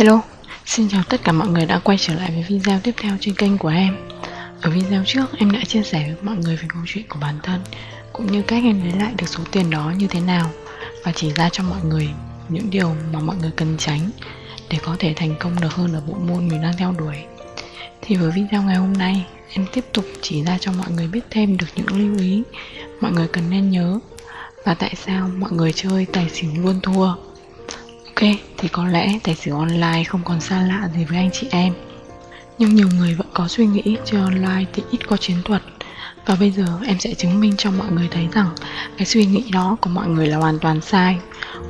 Hello, xin chào tất cả mọi người đã quay trở lại với video tiếp theo trên kênh của em. Ở video trước em đã chia sẻ với mọi người về câu chuyện của bản thân Cũng như cách em lấy lại được số tiền đó như thế nào Và chỉ ra cho mọi người những điều mà mọi người cần tránh Để có thể thành công được hơn ở bộ môn mình đang theo đuổi. Thì với video ngày hôm nay em tiếp tục chỉ ra cho mọi người biết thêm được những lưu ý Mọi người cần nên nhớ Và tại sao mọi người chơi tài xỉu luôn thua. Ok, thì có lẽ tài xỉu online không còn xa lạ gì với anh chị em. Nhưng nhiều người vẫn có suy nghĩ chơi online thì ít có chiến thuật. Và bây giờ em sẽ chứng minh cho mọi người thấy rằng Cái suy nghĩ đó của mọi người là hoàn toàn sai.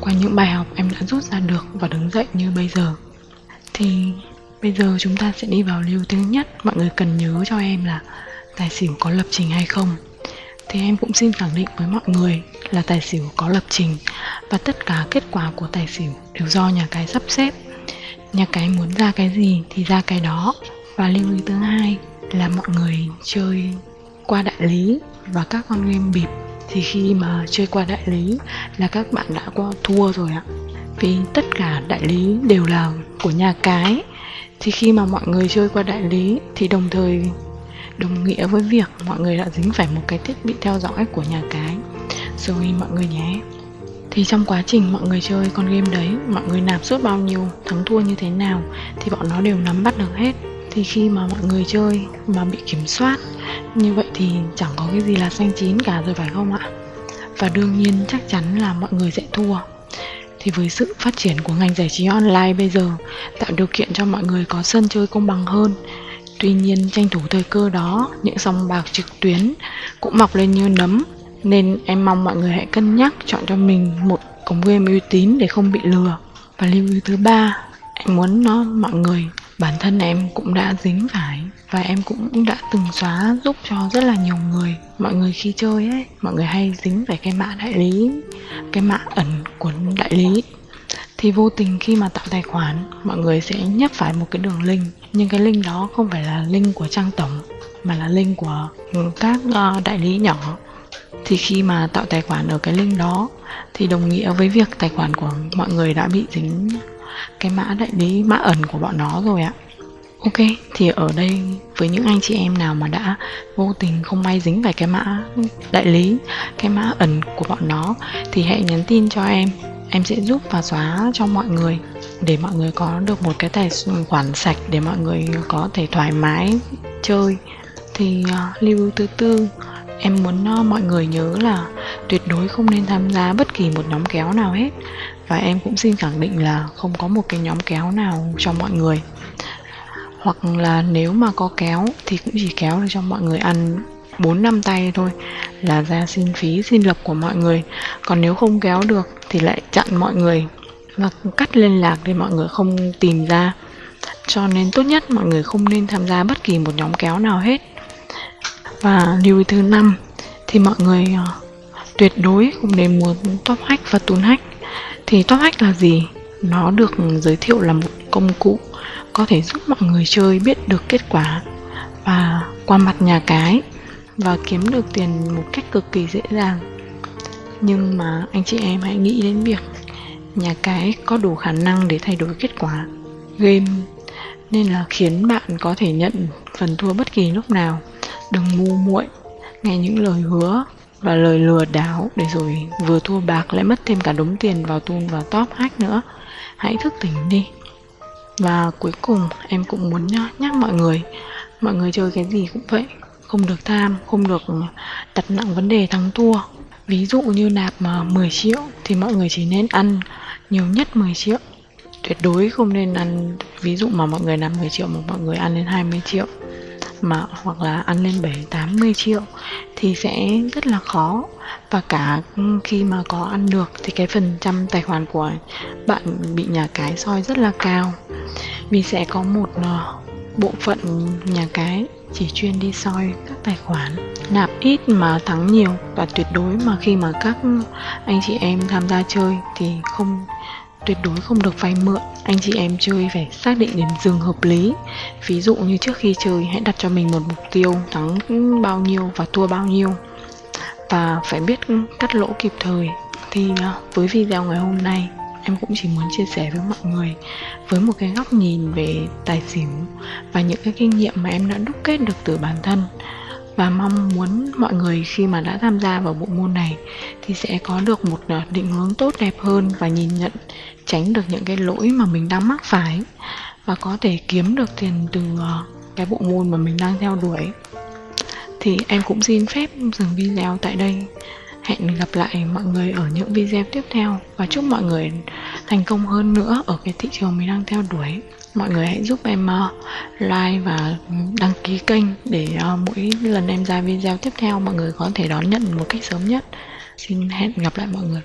Qua những bài học em đã rút ra được và đứng dậy như bây giờ. Thì bây giờ chúng ta sẽ đi vào lưu thứ nhất. Mọi người cần nhớ cho em là Tài xỉu có lập trình hay không. Thì em cũng xin khẳng định với mọi người là tài xỉu có lập trình và tất cả kết quả của tài xỉu đều do nhà cái sắp xếp. Nhà cái muốn ra cái gì thì ra cái đó. Và lưu ý thứ hai là mọi người chơi qua đại lý và các con game bịp thì khi mà chơi qua đại lý là các bạn đã qua thua rồi ạ. Vì tất cả đại lý đều là của nhà cái thì khi mà mọi người chơi qua đại lý thì đồng thời đồng nghĩa với việc mọi người đã dính phải một cái thiết bị theo dõi của nhà cái rồi mọi người nhé thì trong quá trình mọi người chơi con game đấy mọi người nạp suốt bao nhiêu thắng thua như thế nào thì bọn nó đều nắm bắt được hết. Thì khi mà mọi người chơi mà bị kiểm soát như vậy thì chẳng có cái gì là xanh chín cả rồi phải không ạ? Và đương nhiên chắc chắn là mọi người sẽ thua. Thì với sự phát triển của ngành giải trí online bây giờ tạo điều kiện cho mọi người có sân chơi công bằng hơn. Tuy nhiên tranh thủ thời cơ đó, những sòng bạc trực tuyến cũng mọc lên như nấm. Nên em mong mọi người hãy cân nhắc chọn cho mình một cổng game uy tín để không bị lừa. Và lưu ý thứ ba, em muốn nó mọi người bản thân em cũng đã dính phải và em cũng đã từng xóa giúp cho rất là nhiều người. Mọi người khi chơi ấy mọi người hay dính phải cái mã đại lý cái mã ẩn của đại lý. Thì vô tình khi mà tạo tài khoản mọi người sẽ nhấp phải một cái đường link. Nhưng cái link đó không phải là link của trang tổng mà là link của các ờ, đại lý nhỏ thì khi mà tạo tài khoản ở cái link đó thì đồng nghĩa với việc tài khoản của mọi người đã bị dính cái mã đại lý mã ẩn của bọn nó rồi ạ. Ok, thì ở đây với những anh chị em nào mà đã vô tình không may dính phải cái mã đại lý, cái mã ẩn của bọn nó thì hãy nhắn tin cho em. Em sẽ giúp và xóa cho mọi người để mọi người có được một cái tài khoản sạch để mọi người có thể thoải mái chơi. Thì uh, lưu thứ tư em muốn no mọi người nhớ là tuyệt đối không nên tham gia bất kỳ một nhóm kéo nào hết. Và em cũng xin khẳng định là không có một cái nhóm kéo nào cho mọi người. Hoặc là nếu mà có kéo thì cũng chỉ kéo để cho mọi người ăn 4 năm tay thôi, là ra xin phí, xin lập của mọi người. Còn nếu không kéo được thì lại chặn mọi người và cắt liên lạc để mọi người không tìm ra. Cho nên tốt nhất mọi người không nên tham gia bất kỳ một nhóm kéo nào hết và lưu ý thứ năm thì mọi người uh, tuyệt đối không nên muốn top hack và tún hack. Thì top hack là gì? Nó được giới thiệu là một công cụ có thể giúp mọi người chơi biết được kết quả và qua mặt nhà cái và kiếm được tiền một cách cực kỳ dễ dàng. Nhưng mà anh chị em hãy nghĩ đến việc nhà cái có đủ khả năng để thay đổi kết quả game nên là khiến bạn có thể nhận phần thua bất kỳ lúc nào đừng ngu muội, nghe những lời hứa và lời lừa đảo để rồi vừa thua bạc lại mất thêm cả đống tiền vào tun và top hack nữa. Hãy thức tỉnh đi. Và cuối cùng, em cũng muốn nhắc mọi người. Mọi người chơi cái gì cũng vậy, không được tham, không được đặt nặng vấn đề thắng thua. Ví dụ như nạp mà 10 triệu thì mọi người chỉ nên ăn nhiều nhất 10 triệu. Tuyệt đối không nên ăn, ví dụ mà mọi người nạp 10 triệu mà mọi người ăn lên 20 triệu mà hoặc là ăn lên 7 80 triệu thì sẽ rất là khó. Và cả khi mà có ăn được thì cái phần trăm tài khoản của bạn bị nhà cái soi rất là cao. Vì sẽ có một ờ, bộ phận nhà cái chỉ chuyên đi soi các tài khoản, nạp ít mà thắng nhiều. Và tuyệt đối mà khi mà các anh chị em tham gia chơi thì không tuyệt đối không được vay mượn. Anh chị em chơi phải xác định điểm dừng hợp lý. Ví dụ như trước khi chơi, hãy đặt cho mình một mục tiêu thắng bao nhiêu và thua bao nhiêu. Và phải biết cắt lỗ kịp thời. Thì à, với video ngày hôm nay, em cũng chỉ muốn chia sẻ với mọi người, với một cái góc nhìn về tài xỉu và những cái kinh nghiệm mà em đã đúc kết được từ bản thân và mong muốn mọi người khi mà đã tham gia vào bộ môn này thì sẽ có được một ờ, định hướng tốt đẹp hơn và nhìn nhận, tránh được những cái lỗi mà mình đang mắc phải và có thể kiếm được tiền từ ờ, cái bộ môn mà mình đang theo đuổi. Thì em cũng xin phép dừng video tại đây. Hẹn gặp lại mọi người ở những video tiếp theo và chúc mọi người thành công hơn nữa ở cái thị trường mình đang theo đuổi mọi người hãy giúp em uh, like và đăng ký kênh để uh, mỗi lần em ra video tiếp theo, mọi người có thể đón nhận một cách sớm nhất. Xin hẹn gặp lại mọi người.